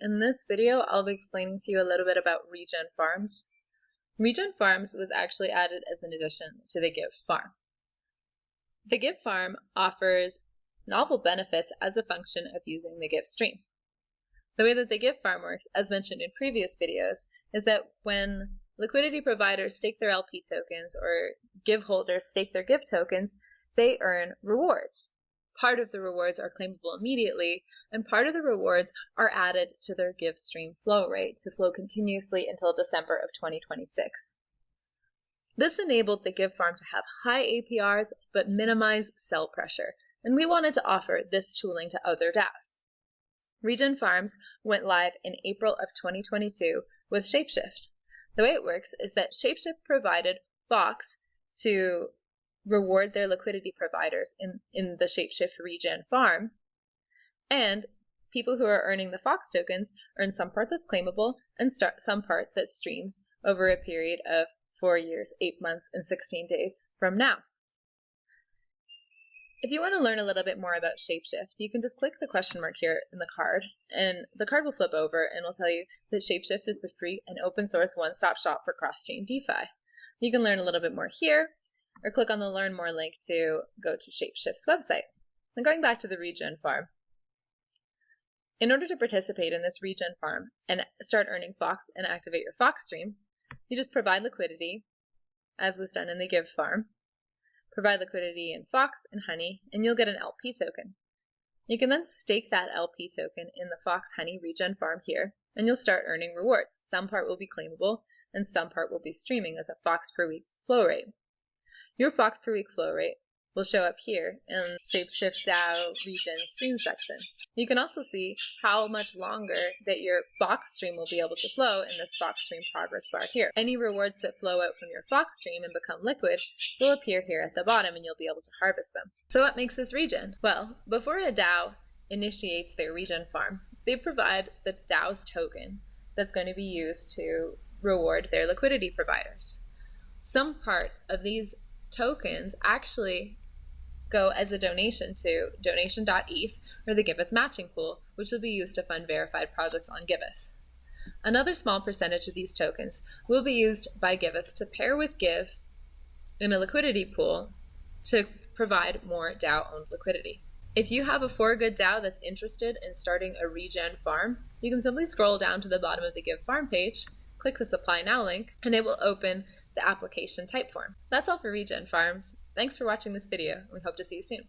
In this video, I'll be explaining to you a little bit about Regen Farms. Regen Farms was actually added as an addition to the Give Farm. The Give Farm offers novel benefits as a function of using the Give stream. The way that the Give Farm works, as mentioned in previous videos, is that when liquidity providers stake their LP tokens or Give holders stake their Give tokens, they earn rewards. Part of the rewards are claimable immediately, and part of the rewards are added to their give stream flow rate to flow continuously until December of 2026. This enabled the Give Farm to have high APRs but minimize sell pressure, and we wanted to offer this tooling to other DAOs. Regen Farms went live in April of 2022 with Shapeshift. The way it works is that Shapeshift provided Fox to reward their liquidity providers in, in the Shapeshift regen farm. And people who are earning the Fox tokens earn some part that's claimable and start some part that streams over a period of four years, eight months, and 16 days from now. If you want to learn a little bit more about Shapeshift, you can just click the question mark here in the card, and the card will flip over and will tell you that Shapeshift is the free and open source one-stop shop for cross-chain DeFi. You can learn a little bit more here, or click on the Learn More link to go to Shapeshift's website. Then going back to the regen farm. In order to participate in this regen farm and start earning Fox and activate your Fox stream, you just provide liquidity, as was done in the Give farm. Provide liquidity in Fox and Honey, and you'll get an LP token. You can then stake that LP token in the Fox Honey regen farm here, and you'll start earning rewards. Some part will be claimable, and some part will be streaming as a Fox per week flow rate. Your Fox per week flow rate will show up here in Shapeshift DAO regen stream section. You can also see how much longer that your Fox stream will be able to flow in this Fox stream progress bar here. Any rewards that flow out from your Fox stream and become liquid will appear here at the bottom and you'll be able to harvest them. So what makes this regen? Well, before a DAO initiates their regen farm, they provide the DAO's token that's going to be used to reward their liquidity providers. Some part of these tokens actually go as a donation to donation.eth or the Giveth matching pool, which will be used to fund verified projects on Giveth. Another small percentage of these tokens will be used by Giveth to pair with Give in a liquidity pool to provide more DAO-owned liquidity. If you have a for good DAO that's interested in starting a regen farm, you can simply scroll down to the bottom of the Give Farm page, click the Supply Now link, and it will open the application type form. That's all for Regen Farms. Thanks for watching this video, and we hope to see you soon.